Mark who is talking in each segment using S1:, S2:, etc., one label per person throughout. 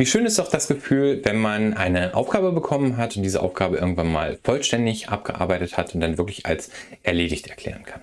S1: Wie schön ist doch das Gefühl, wenn man eine Aufgabe bekommen hat und diese Aufgabe irgendwann mal vollständig abgearbeitet hat und dann wirklich als erledigt erklären kann.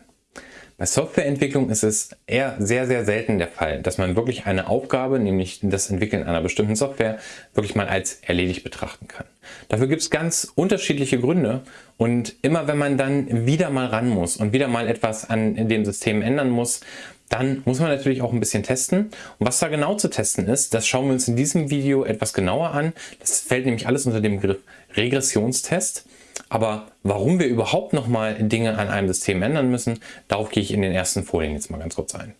S1: Bei Softwareentwicklung ist es eher sehr, sehr selten der Fall, dass man wirklich eine Aufgabe, nämlich das Entwickeln einer bestimmten Software, wirklich mal als erledigt betrachten kann. Dafür gibt es ganz unterschiedliche Gründe und immer wenn man dann wieder mal ran muss und wieder mal etwas an dem System ändern muss, dann muss man natürlich auch ein bisschen testen. Und was da genau zu testen ist, das schauen wir uns in diesem Video etwas genauer an. Das fällt nämlich alles unter dem Begriff Regressionstest. Aber warum wir überhaupt nochmal Dinge an einem System ändern müssen, darauf gehe ich in den ersten Folien jetzt mal ganz kurz ein.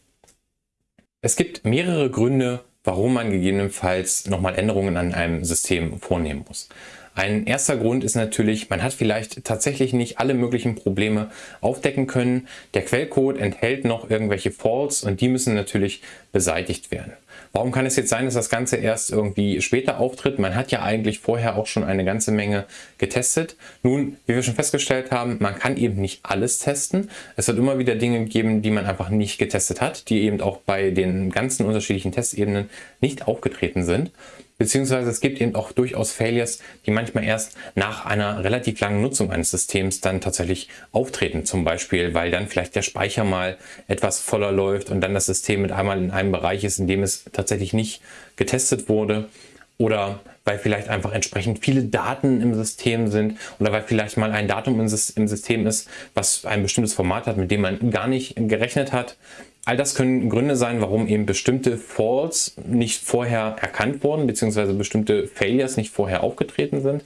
S1: Es gibt mehrere Gründe, warum man gegebenenfalls nochmal Änderungen an einem System vornehmen muss. Ein erster Grund ist natürlich, man hat vielleicht tatsächlich nicht alle möglichen Probleme aufdecken können. Der Quellcode enthält noch irgendwelche Faults und die müssen natürlich beseitigt werden. Warum kann es jetzt sein, dass das Ganze erst irgendwie später auftritt? Man hat ja eigentlich vorher auch schon eine ganze Menge getestet. Nun, wie wir schon festgestellt haben, man kann eben nicht alles testen. Es wird immer wieder Dinge geben, die man einfach nicht getestet hat, die eben auch bei den ganzen unterschiedlichen Testebenen nicht aufgetreten sind. Beziehungsweise es gibt eben auch durchaus Failures, die manchmal erst nach einer relativ langen Nutzung eines Systems dann tatsächlich auftreten. Zum Beispiel, weil dann vielleicht der Speicher mal etwas voller läuft und dann das System mit einmal in einem Bereich ist, in dem es tatsächlich nicht getestet wurde. Oder weil vielleicht einfach entsprechend viele Daten im System sind oder weil vielleicht mal ein Datum im System ist, was ein bestimmtes Format hat, mit dem man gar nicht gerechnet hat. All das können Gründe sein, warum eben bestimmte Falls nicht vorher erkannt wurden, beziehungsweise bestimmte Failures nicht vorher aufgetreten sind.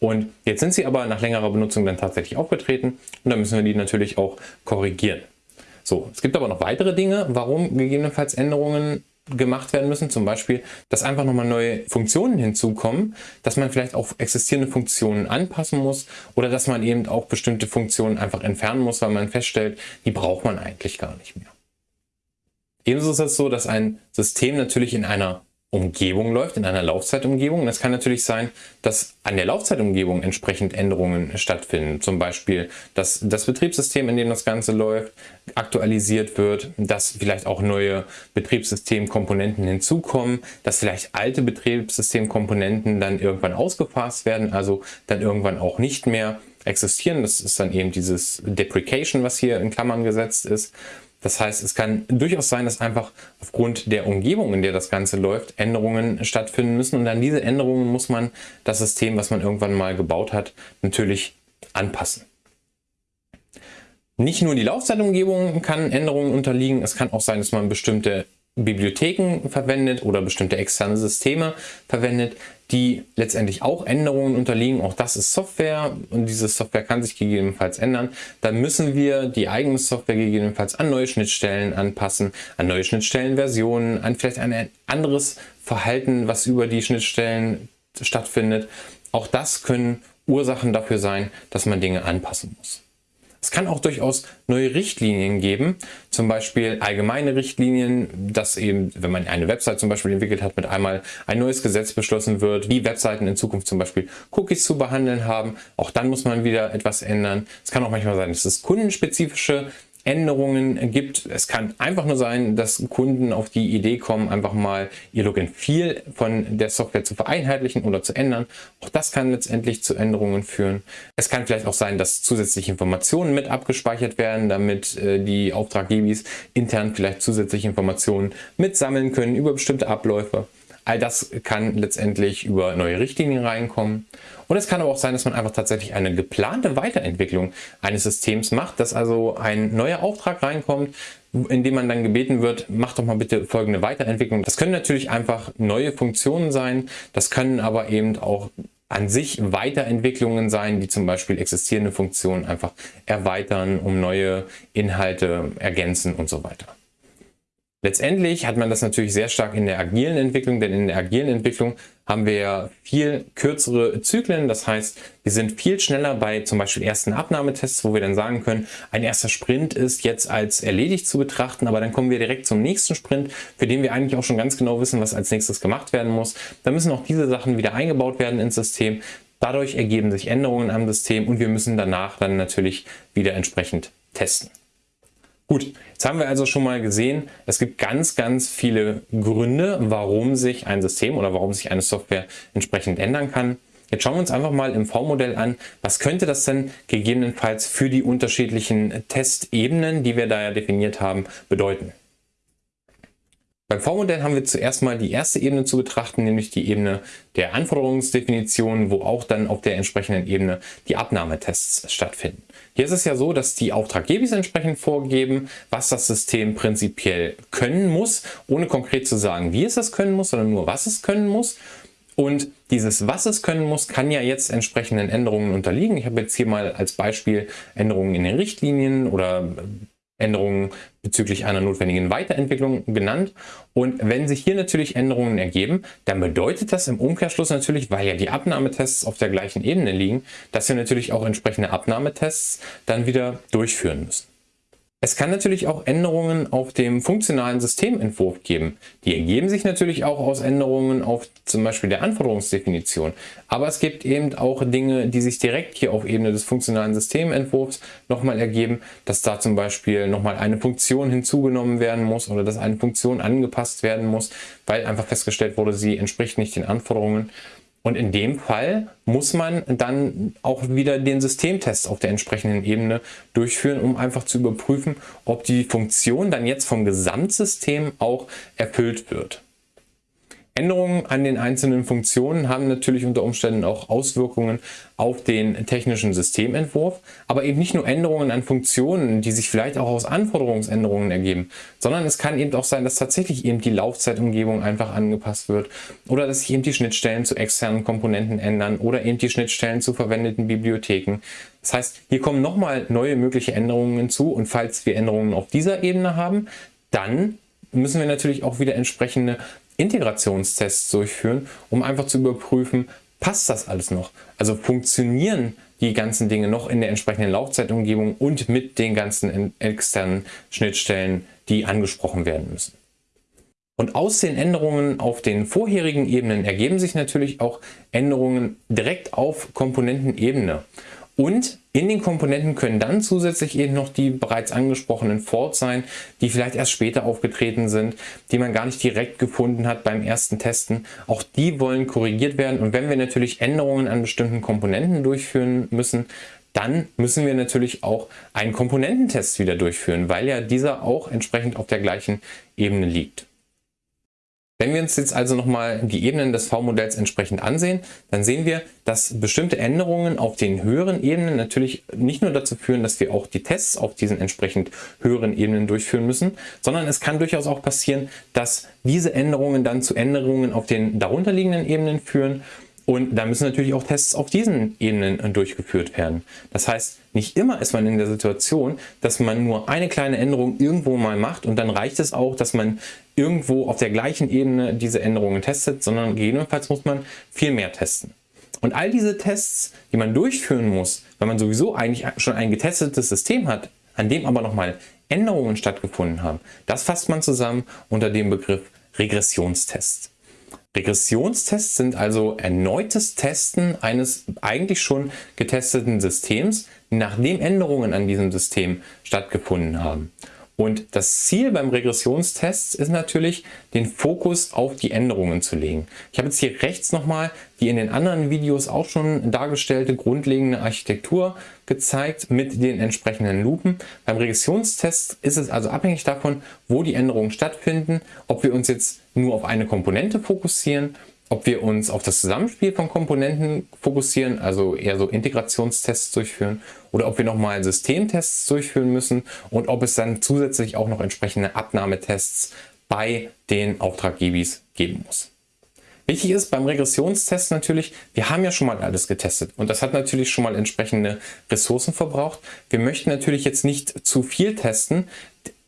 S1: Und jetzt sind sie aber nach längerer Benutzung dann tatsächlich aufgetreten und dann müssen wir die natürlich auch korrigieren. So, es gibt aber noch weitere Dinge, warum gegebenenfalls Änderungen gemacht werden müssen. Zum Beispiel, dass einfach nochmal neue Funktionen hinzukommen, dass man vielleicht auch existierende Funktionen anpassen muss oder dass man eben auch bestimmte Funktionen einfach entfernen muss, weil man feststellt, die braucht man eigentlich gar nicht mehr. Ebenso ist es so, dass ein System natürlich in einer Umgebung läuft, in einer Laufzeitumgebung. Es kann natürlich sein, dass an der Laufzeitumgebung entsprechend Änderungen stattfinden. Zum Beispiel, dass das Betriebssystem, in dem das Ganze läuft, aktualisiert wird, dass vielleicht auch neue Betriebssystemkomponenten hinzukommen, dass vielleicht alte Betriebssystemkomponenten dann irgendwann ausgefasst werden, also dann irgendwann auch nicht mehr existieren. Das ist dann eben dieses Deprecation, was hier in Klammern gesetzt ist. Das heißt, es kann durchaus sein, dass einfach aufgrund der Umgebung, in der das Ganze läuft, Änderungen stattfinden müssen. Und an diese Änderungen muss man das System, was man irgendwann mal gebaut hat, natürlich anpassen. Nicht nur die Laufzeitumgebung kann Änderungen unterliegen, es kann auch sein, dass man bestimmte Bibliotheken verwendet oder bestimmte externe Systeme verwendet, die letztendlich auch Änderungen unterliegen. Auch das ist Software und diese Software kann sich gegebenenfalls ändern. Dann müssen wir die eigene Software gegebenenfalls an neue Schnittstellen anpassen, an neue Schnittstellenversionen, an vielleicht ein anderes Verhalten, was über die Schnittstellen stattfindet. Auch das können Ursachen dafür sein, dass man Dinge anpassen muss. Es kann auch durchaus neue Richtlinien geben, zum Beispiel allgemeine Richtlinien, dass eben, wenn man eine Website zum Beispiel entwickelt hat, mit einmal ein neues Gesetz beschlossen wird, wie Webseiten in Zukunft zum Beispiel Cookies zu behandeln haben. Auch dann muss man wieder etwas ändern. Es kann auch manchmal sein, dass es kundenspezifische Änderungen gibt. Es kann einfach nur sein, dass Kunden auf die Idee kommen, einfach mal ihr and Feel von der Software zu vereinheitlichen oder zu ändern. Auch das kann letztendlich zu Änderungen führen. Es kann vielleicht auch sein, dass zusätzliche Informationen mit abgespeichert werden, damit äh, die Auftraggebis intern vielleicht zusätzliche Informationen mitsammeln können über bestimmte Abläufe. All das kann letztendlich über neue Richtlinien reinkommen. Und es kann aber auch sein, dass man einfach tatsächlich eine geplante Weiterentwicklung eines Systems macht, dass also ein neuer Auftrag reinkommt, in dem man dann gebeten wird, mach doch mal bitte folgende Weiterentwicklung. Das können natürlich einfach neue Funktionen sein, das können aber eben auch an sich Weiterentwicklungen sein, die zum Beispiel existierende Funktionen einfach erweitern, um neue Inhalte ergänzen und so weiter. Letztendlich hat man das natürlich sehr stark in der agilen Entwicklung, denn in der agilen Entwicklung haben wir viel kürzere Zyklen. Das heißt, wir sind viel schneller bei zum Beispiel ersten Abnahmetests, wo wir dann sagen können, ein erster Sprint ist jetzt als erledigt zu betrachten, aber dann kommen wir direkt zum nächsten Sprint, für den wir eigentlich auch schon ganz genau wissen, was als nächstes gemacht werden muss. Da müssen auch diese Sachen wieder eingebaut werden ins System. Dadurch ergeben sich Änderungen am System und wir müssen danach dann natürlich wieder entsprechend testen. Gut, jetzt haben wir also schon mal gesehen, es gibt ganz, ganz viele Gründe, warum sich ein System oder warum sich eine Software entsprechend ändern kann. Jetzt schauen wir uns einfach mal im V-Modell an, was könnte das denn gegebenenfalls für die unterschiedlichen Testebenen, die wir da ja definiert haben, bedeuten. Beim V-Modell haben wir zuerst mal die erste Ebene zu betrachten, nämlich die Ebene der Anforderungsdefinition, wo auch dann auf der entsprechenden Ebene die Abnahmetests stattfinden. Hier ist es ja so, dass die Auftraggeber entsprechend vorgeben, was das System prinzipiell können muss, ohne konkret zu sagen, wie es das können muss, sondern nur, was es können muss. Und dieses, was es können muss, kann ja jetzt entsprechenden Änderungen unterliegen. Ich habe jetzt hier mal als Beispiel Änderungen in den Richtlinien oder Änderungen bezüglich einer notwendigen Weiterentwicklung genannt. Und wenn sich hier natürlich Änderungen ergeben, dann bedeutet das im Umkehrschluss natürlich, weil ja die Abnahmetests auf der gleichen Ebene liegen, dass wir natürlich auch entsprechende Abnahmetests dann wieder durchführen müssen. Es kann natürlich auch Änderungen auf dem funktionalen Systementwurf geben. Die ergeben sich natürlich auch aus Änderungen auf zum Beispiel der Anforderungsdefinition. Aber es gibt eben auch Dinge, die sich direkt hier auf Ebene des funktionalen Systementwurfs nochmal ergeben, dass da zum Beispiel nochmal eine Funktion hinzugenommen werden muss oder dass eine Funktion angepasst werden muss, weil einfach festgestellt wurde, sie entspricht nicht den Anforderungen. Und in dem Fall muss man dann auch wieder den Systemtest auf der entsprechenden Ebene durchführen, um einfach zu überprüfen, ob die Funktion dann jetzt vom Gesamtsystem auch erfüllt wird. Änderungen an den einzelnen Funktionen haben natürlich unter Umständen auch Auswirkungen auf den technischen Systementwurf, aber eben nicht nur Änderungen an Funktionen, die sich vielleicht auch aus Anforderungsänderungen ergeben, sondern es kann eben auch sein, dass tatsächlich eben die Laufzeitumgebung einfach angepasst wird oder dass sich eben die Schnittstellen zu externen Komponenten ändern oder eben die Schnittstellen zu verwendeten Bibliotheken. Das heißt, hier kommen nochmal neue mögliche Änderungen hinzu und falls wir Änderungen auf dieser Ebene haben, dann müssen wir natürlich auch wieder entsprechende Integrationstests durchführen, um einfach zu überprüfen, passt das alles noch? Also funktionieren die ganzen Dinge noch in der entsprechenden Laufzeitumgebung und mit den ganzen externen Schnittstellen, die angesprochen werden müssen. Und aus den Änderungen auf den vorherigen Ebenen ergeben sich natürlich auch Änderungen direkt auf Komponentenebene. Und in den Komponenten können dann zusätzlich eben noch die bereits angesprochenen Faults sein, die vielleicht erst später aufgetreten sind, die man gar nicht direkt gefunden hat beim ersten Testen. Auch die wollen korrigiert werden. Und wenn wir natürlich Änderungen an bestimmten Komponenten durchführen müssen, dann müssen wir natürlich auch einen Komponententest wieder durchführen, weil ja dieser auch entsprechend auf der gleichen Ebene liegt. Wenn wir uns jetzt also nochmal die Ebenen des V-Modells entsprechend ansehen, dann sehen wir, dass bestimmte Änderungen auf den höheren Ebenen natürlich nicht nur dazu führen, dass wir auch die Tests auf diesen entsprechend höheren Ebenen durchführen müssen, sondern es kann durchaus auch passieren, dass diese Änderungen dann zu Änderungen auf den darunterliegenden Ebenen führen und da müssen natürlich auch Tests auf diesen Ebenen durchgeführt werden. Das heißt, nicht immer ist man in der Situation, dass man nur eine kleine Änderung irgendwo mal macht und dann reicht es auch, dass man irgendwo auf der gleichen Ebene diese Änderungen testet, sondern gegebenenfalls muss man viel mehr testen. Und all diese Tests, die man durchführen muss, wenn man sowieso eigentlich schon ein getestetes System hat, an dem aber nochmal Änderungen stattgefunden haben, das fasst man zusammen unter dem Begriff Regressionstests. Regressionstests sind also erneutes Testen eines eigentlich schon getesteten Systems, nachdem Änderungen an diesem System stattgefunden haben. Und das Ziel beim Regressionstest ist natürlich, den Fokus auf die Änderungen zu legen. Ich habe jetzt hier rechts nochmal die in den anderen Videos auch schon dargestellte grundlegende Architektur gezeigt mit den entsprechenden Lupen. Beim Regressionstest ist es also abhängig davon, wo die Änderungen stattfinden, ob wir uns jetzt nur auf eine Komponente fokussieren ob wir uns auf das Zusammenspiel von Komponenten fokussieren, also eher so Integrationstests durchführen, oder ob wir nochmal Systemtests durchführen müssen und ob es dann zusätzlich auch noch entsprechende Abnahmetests bei den Auftraggebis geben muss. Wichtig ist beim Regressionstest natürlich, wir haben ja schon mal alles getestet und das hat natürlich schon mal entsprechende Ressourcen verbraucht. Wir möchten natürlich jetzt nicht zu viel testen,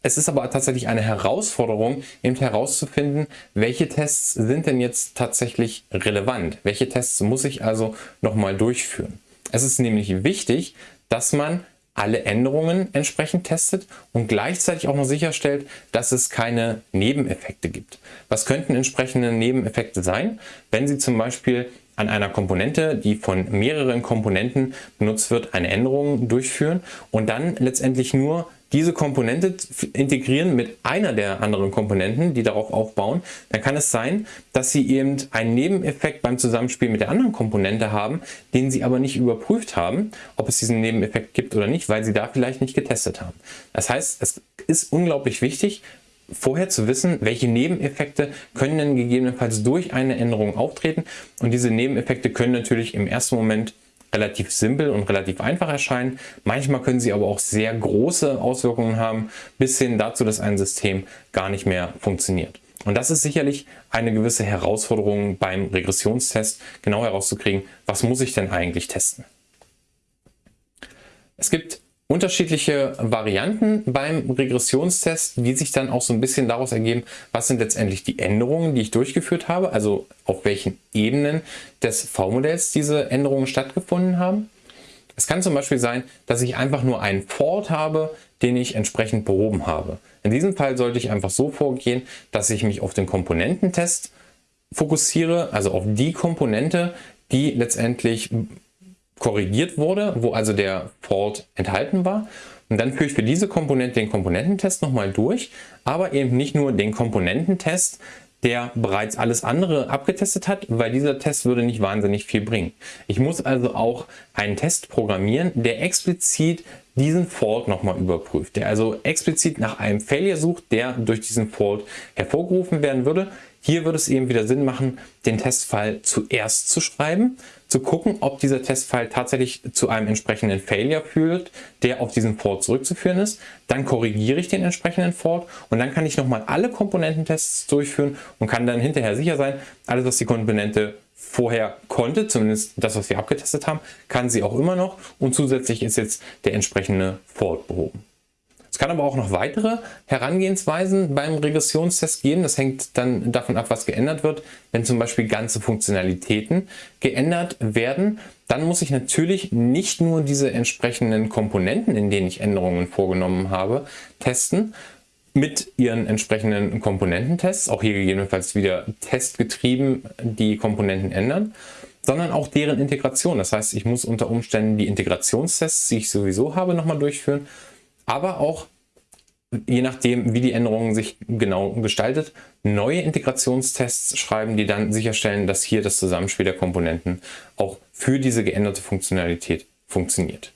S1: es ist aber tatsächlich eine Herausforderung, eben herauszufinden, welche Tests sind denn jetzt tatsächlich relevant? Welche Tests muss ich also nochmal durchführen? Es ist nämlich wichtig, dass man alle Änderungen entsprechend testet und gleichzeitig auch noch sicherstellt, dass es keine Nebeneffekte gibt. Was könnten entsprechende Nebeneffekte sein, wenn Sie zum Beispiel an einer Komponente, die von mehreren Komponenten benutzt wird, eine Änderung durchführen und dann letztendlich nur diese Komponente integrieren mit einer der anderen Komponenten, die darauf aufbauen, dann kann es sein, dass sie eben einen Nebeneffekt beim Zusammenspiel mit der anderen Komponente haben, den sie aber nicht überprüft haben, ob es diesen Nebeneffekt gibt oder nicht, weil sie da vielleicht nicht getestet haben. Das heißt, es ist unglaublich wichtig, vorher zu wissen, welche Nebeneffekte können denn gegebenenfalls durch eine Änderung auftreten. Und diese Nebeneffekte können natürlich im ersten Moment relativ simpel und relativ einfach erscheinen. Manchmal können sie aber auch sehr große Auswirkungen haben, bis hin dazu, dass ein System gar nicht mehr funktioniert. Und das ist sicherlich eine gewisse Herausforderung beim Regressionstest, genau herauszukriegen, was muss ich denn eigentlich testen. Es gibt unterschiedliche Varianten beim Regressionstest, die sich dann auch so ein bisschen daraus ergeben, was sind letztendlich die Änderungen, die ich durchgeführt habe, also auf welchen Ebenen des V-Modells diese Änderungen stattgefunden haben. Es kann zum Beispiel sein, dass ich einfach nur einen Fault habe, den ich entsprechend behoben habe. In diesem Fall sollte ich einfach so vorgehen, dass ich mich auf den Komponententest fokussiere, also auf die Komponente, die letztendlich korrigiert wurde, wo also der Fault enthalten war. Und dann führe ich für diese Komponente den Komponententest nochmal durch, aber eben nicht nur den Komponententest, der bereits alles andere abgetestet hat, weil dieser Test würde nicht wahnsinnig viel bringen. Ich muss also auch einen Test programmieren, der explizit diesen Fault nochmal überprüft, der also explizit nach einem Failure sucht, der durch diesen Fault hervorgerufen werden würde. Hier würde es eben wieder Sinn machen, den Testfall zuerst zu schreiben, zu gucken, ob dieser Testfall tatsächlich zu einem entsprechenden Failure führt, der auf diesen Fault zurückzuführen ist. Dann korrigiere ich den entsprechenden Fault und dann kann ich nochmal alle Komponententests durchführen und kann dann hinterher sicher sein, alles was die Komponente vorher konnte, zumindest das, was wir abgetestet haben, kann sie auch immer noch und zusätzlich ist jetzt der entsprechende Fault behoben. Es kann aber auch noch weitere Herangehensweisen beim Regressionstest geben. Das hängt dann davon ab, was geändert wird. Wenn zum Beispiel ganze Funktionalitäten geändert werden, dann muss ich natürlich nicht nur diese entsprechenden Komponenten, in denen ich Änderungen vorgenommen habe, testen, mit ihren entsprechenden Komponententests, auch hier gegebenenfalls wieder testgetrieben die Komponenten ändern, sondern auch deren Integration. Das heißt, ich muss unter Umständen die Integrationstests, die ich sowieso habe, nochmal durchführen aber auch je nachdem, wie die Änderung sich genau gestaltet, neue Integrationstests schreiben, die dann sicherstellen, dass hier das Zusammenspiel der Komponenten auch für diese geänderte Funktionalität funktioniert.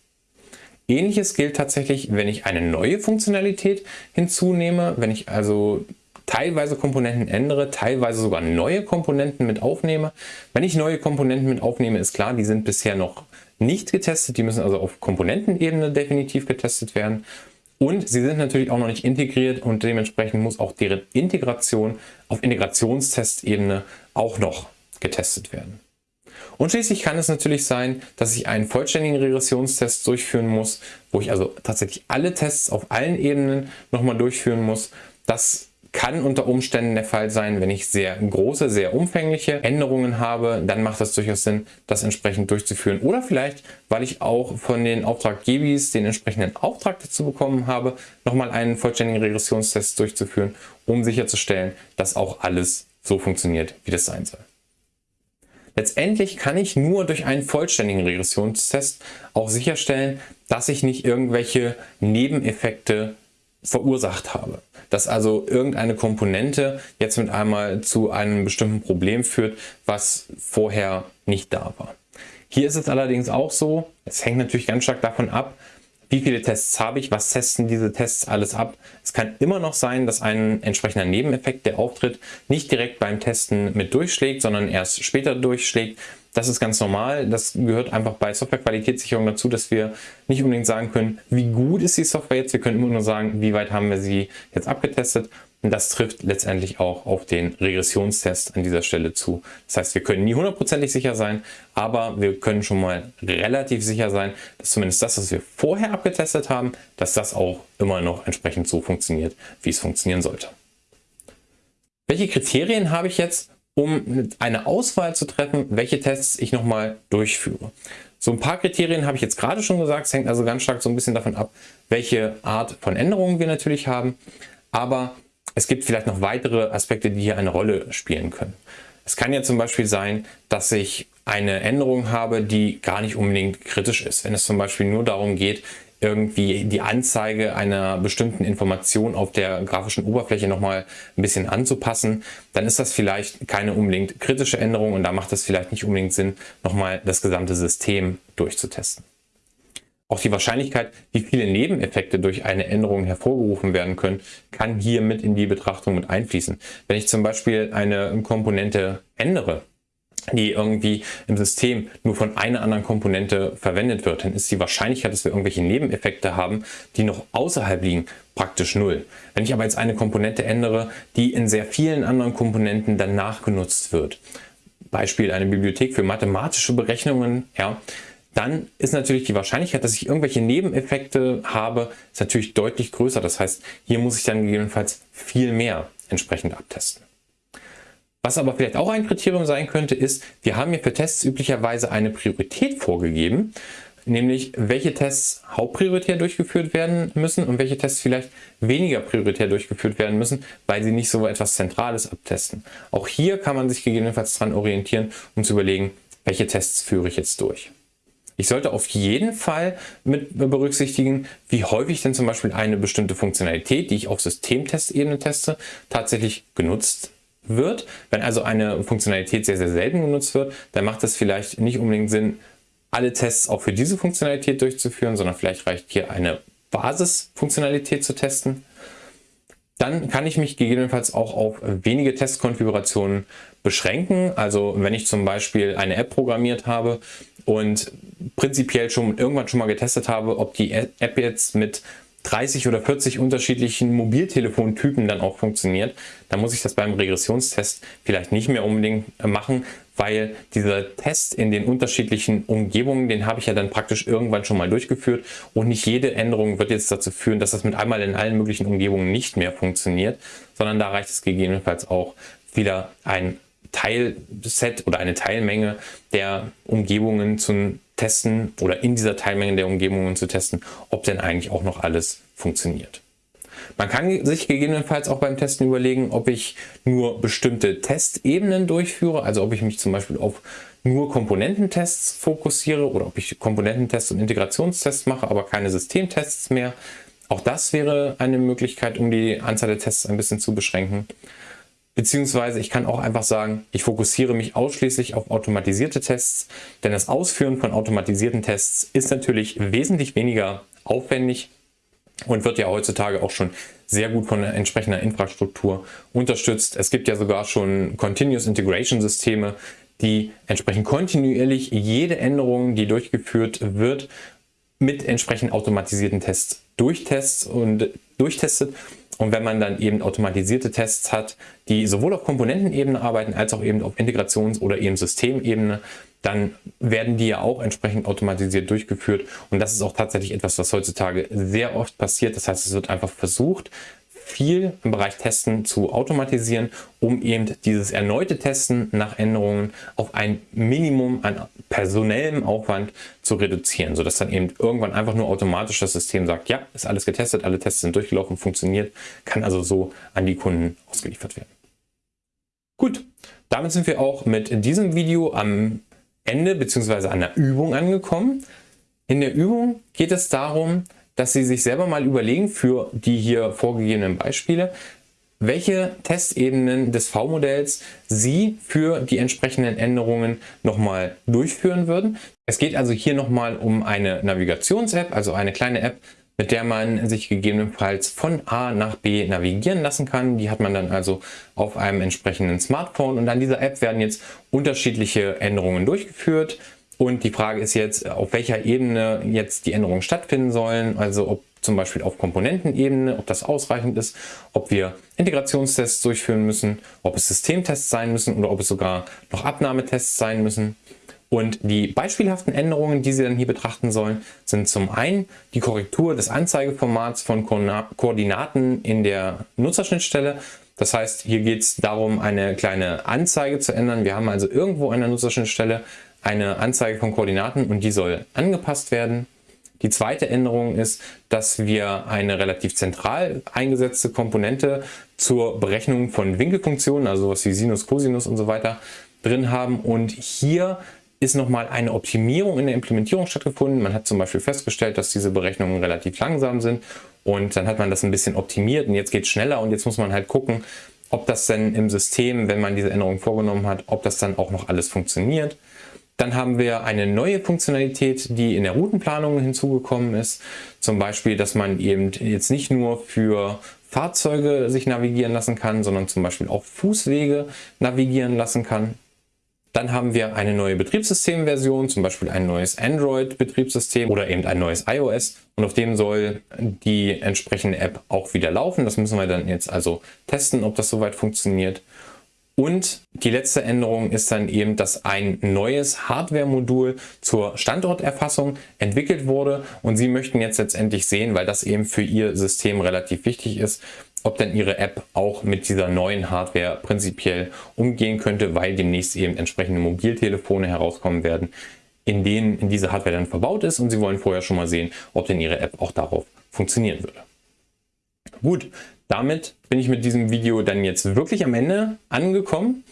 S1: Ähnliches gilt tatsächlich, wenn ich eine neue Funktionalität hinzunehme, wenn ich also teilweise Komponenten ändere, teilweise sogar neue Komponenten mit aufnehme. Wenn ich neue Komponenten mit aufnehme, ist klar, die sind bisher noch nicht getestet. Die müssen also auf Komponentenebene definitiv getestet werden. Und sie sind natürlich auch noch nicht integriert und dementsprechend muss auch deren Integration auf Integrationstestebene auch noch getestet werden. Und schließlich kann es natürlich sein, dass ich einen vollständigen Regressionstest durchführen muss, wo ich also tatsächlich alle Tests auf allen Ebenen nochmal durchführen muss. Das kann unter Umständen der Fall sein, wenn ich sehr große, sehr umfängliche Änderungen habe, dann macht es durchaus Sinn, das entsprechend durchzuführen. Oder vielleicht, weil ich auch von den Auftraggebis den entsprechenden Auftrag dazu bekommen habe, nochmal einen vollständigen Regressionstest durchzuführen, um sicherzustellen, dass auch alles so funktioniert, wie das sein soll. Letztendlich kann ich nur durch einen vollständigen Regressionstest auch sicherstellen, dass ich nicht irgendwelche Nebeneffekte verursacht habe. Dass also irgendeine Komponente jetzt mit einmal zu einem bestimmten Problem führt, was vorher nicht da war. Hier ist es allerdings auch so, es hängt natürlich ganz stark davon ab, wie viele Tests habe ich, was testen diese Tests alles ab. Es kann immer noch sein, dass ein entsprechender Nebeneffekt, der auftritt, nicht direkt beim Testen mit durchschlägt, sondern erst später durchschlägt. Das ist ganz normal. Das gehört einfach bei Softwarequalitätssicherung dazu, dass wir nicht unbedingt sagen können, wie gut ist die Software jetzt. Wir können immer nur sagen, wie weit haben wir sie jetzt abgetestet. Und das trifft letztendlich auch auf den Regressionstest an dieser Stelle zu. Das heißt, wir können nie hundertprozentig sicher sein, aber wir können schon mal relativ sicher sein, dass zumindest das, was wir vorher abgetestet haben, dass das auch immer noch entsprechend so funktioniert, wie es funktionieren sollte. Welche Kriterien habe ich jetzt, um eine Auswahl zu treffen, welche Tests ich nochmal durchführe. So ein paar Kriterien habe ich jetzt gerade schon gesagt, es hängt also ganz stark so ein bisschen davon ab, welche Art von Änderungen wir natürlich haben, aber es gibt vielleicht noch weitere Aspekte, die hier eine Rolle spielen können. Es kann ja zum Beispiel sein, dass ich eine Änderung habe, die gar nicht unbedingt kritisch ist. Wenn es zum Beispiel nur darum geht, irgendwie die Anzeige einer bestimmten Information auf der grafischen Oberfläche nochmal ein bisschen anzupassen, dann ist das vielleicht keine unbedingt kritische Änderung und da macht es vielleicht nicht unbedingt Sinn, nochmal das gesamte System durchzutesten. Auch die Wahrscheinlichkeit, wie viele Nebeneffekte durch eine Änderung hervorgerufen werden können, kann hier mit in die Betrachtung mit einfließen. Wenn ich zum Beispiel eine Komponente ändere, die irgendwie im System nur von einer anderen Komponente verwendet wird, dann ist die Wahrscheinlichkeit, dass wir irgendwelche Nebeneffekte haben, die noch außerhalb liegen, praktisch null. Wenn ich aber jetzt eine Komponente ändere, die in sehr vielen anderen Komponenten danach genutzt wird, Beispiel eine Bibliothek für mathematische Berechnungen, ja, dann ist natürlich die Wahrscheinlichkeit, dass ich irgendwelche Nebeneffekte habe, ist natürlich deutlich größer. Das heißt, hier muss ich dann gegebenenfalls viel mehr entsprechend abtesten. Was aber vielleicht auch ein Kriterium sein könnte, ist, wir haben hier für Tests üblicherweise eine Priorität vorgegeben, nämlich welche Tests hauptprioritär durchgeführt werden müssen und welche Tests vielleicht weniger prioritär durchgeführt werden müssen, weil sie nicht so etwas Zentrales abtesten. Auch hier kann man sich gegebenenfalls daran orientieren, um zu überlegen, welche Tests führe ich jetzt durch. Ich sollte auf jeden Fall mit berücksichtigen, wie häufig denn zum Beispiel eine bestimmte Funktionalität, die ich auf Systemtestebene teste, tatsächlich genutzt wird. Wenn also eine Funktionalität sehr, sehr selten genutzt wird, dann macht es vielleicht nicht unbedingt Sinn, alle Tests auch für diese Funktionalität durchzuführen, sondern vielleicht reicht hier eine Basisfunktionalität zu testen. Dann kann ich mich gegebenenfalls auch auf wenige Testkonfigurationen beschränken. Also wenn ich zum Beispiel eine App programmiert habe und prinzipiell schon irgendwann schon mal getestet habe, ob die App jetzt mit 30 oder 40 unterschiedlichen Mobiltelefontypen dann auch funktioniert, dann muss ich das beim Regressionstest vielleicht nicht mehr unbedingt machen, weil dieser Test in den unterschiedlichen Umgebungen, den habe ich ja dann praktisch irgendwann schon mal durchgeführt und nicht jede Änderung wird jetzt dazu führen, dass das mit einmal in allen möglichen Umgebungen nicht mehr funktioniert, sondern da reicht es gegebenenfalls auch wieder ein Teilset oder eine Teilmenge der Umgebungen zu testen oder in dieser Teilmenge der Umgebungen zu testen, ob denn eigentlich auch noch alles funktioniert. Man kann sich gegebenenfalls auch beim Testen überlegen, ob ich nur bestimmte Testebenen durchführe, also ob ich mich zum Beispiel auf nur Komponententests fokussiere oder ob ich Komponententests und Integrationstests mache, aber keine Systemtests mehr. Auch das wäre eine Möglichkeit, um die Anzahl der Tests ein bisschen zu beschränken. Beziehungsweise ich kann auch einfach sagen, ich fokussiere mich ausschließlich auf automatisierte Tests, denn das Ausführen von automatisierten Tests ist natürlich wesentlich weniger aufwendig und wird ja heutzutage auch schon sehr gut von entsprechender Infrastruktur unterstützt. Es gibt ja sogar schon Continuous Integration Systeme, die entsprechend kontinuierlich jede Änderung, die durchgeführt wird, mit entsprechend automatisierten Tests durchtests und durchtestet und wenn man dann eben automatisierte Tests hat, die sowohl auf Komponentenebene arbeiten, als auch eben auf Integrations- oder eben Systemebene, dann werden die ja auch entsprechend automatisiert durchgeführt. Und das ist auch tatsächlich etwas, was heutzutage sehr oft passiert. Das heißt, es wird einfach versucht, viel im Bereich Testen zu automatisieren, um eben dieses erneute Testen nach Änderungen auf ein Minimum an personellem Aufwand zu reduzieren, sodass dann eben irgendwann einfach nur automatisch das System sagt, ja, ist alles getestet, alle Tests sind durchgelaufen, funktioniert, kann also so an die Kunden ausgeliefert werden. Gut, damit sind wir auch mit diesem Video am Ende bzw. an der Übung angekommen. In der Übung geht es darum, dass Sie sich selber mal überlegen für die hier vorgegebenen Beispiele, welche Testebenen des V-Modells Sie für die entsprechenden Änderungen nochmal durchführen würden. Es geht also hier nochmal um eine Navigations-App, also eine kleine App, mit der man sich gegebenenfalls von A nach B navigieren lassen kann. Die hat man dann also auf einem entsprechenden Smartphone und an dieser App werden jetzt unterschiedliche Änderungen durchgeführt. Und die Frage ist jetzt, auf welcher Ebene jetzt die Änderungen stattfinden sollen, also ob zum Beispiel auf Komponentenebene, ob das ausreichend ist, ob wir Integrationstests durchführen müssen, ob es Systemtests sein müssen oder ob es sogar noch Abnahmetests sein müssen. Und die beispielhaften Änderungen, die Sie dann hier betrachten sollen, sind zum einen die Korrektur des Anzeigeformats von Koordinaten in der Nutzerschnittstelle. Das heißt, hier geht es darum, eine kleine Anzeige zu ändern. Wir haben also irgendwo an der Nutzerschnittstelle eine Anzeige von Koordinaten und die soll angepasst werden. Die zweite Änderung ist, dass wir eine relativ zentral eingesetzte Komponente zur Berechnung von Winkelfunktionen, also was wie Sinus, Cosinus und so weiter drin haben. Und hier ist nochmal eine Optimierung in der Implementierung stattgefunden. Man hat zum Beispiel festgestellt, dass diese Berechnungen relativ langsam sind und dann hat man das ein bisschen optimiert und jetzt geht es schneller und jetzt muss man halt gucken, ob das denn im System, wenn man diese Änderung vorgenommen hat, ob das dann auch noch alles funktioniert. Dann haben wir eine neue Funktionalität, die in der Routenplanung hinzugekommen ist. Zum Beispiel, dass man eben jetzt nicht nur für Fahrzeuge sich navigieren lassen kann, sondern zum Beispiel auch Fußwege navigieren lassen kann. Dann haben wir eine neue Betriebssystemversion, zum Beispiel ein neues Android-Betriebssystem oder eben ein neues iOS. Und auf dem soll die entsprechende App auch wieder laufen. Das müssen wir dann jetzt also testen, ob das soweit funktioniert. Und die letzte Änderung ist dann eben, dass ein neues Hardware-Modul zur Standorterfassung entwickelt wurde und Sie möchten jetzt letztendlich sehen, weil das eben für Ihr System relativ wichtig ist, ob denn Ihre App auch mit dieser neuen Hardware prinzipiell umgehen könnte, weil demnächst eben entsprechende Mobiltelefone herauskommen werden, in denen in diese Hardware dann verbaut ist und Sie wollen vorher schon mal sehen, ob denn Ihre App auch darauf funktionieren würde. Gut, damit bin ich mit diesem Video dann jetzt wirklich am Ende angekommen.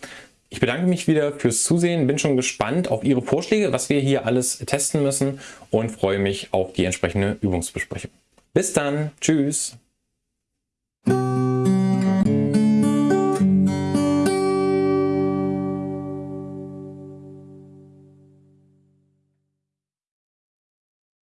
S1: Ich bedanke mich wieder fürs Zusehen, bin schon gespannt auf Ihre Vorschläge, was wir hier alles testen müssen und freue mich auf die entsprechende Übungsbesprechung. Bis dann, tschüss!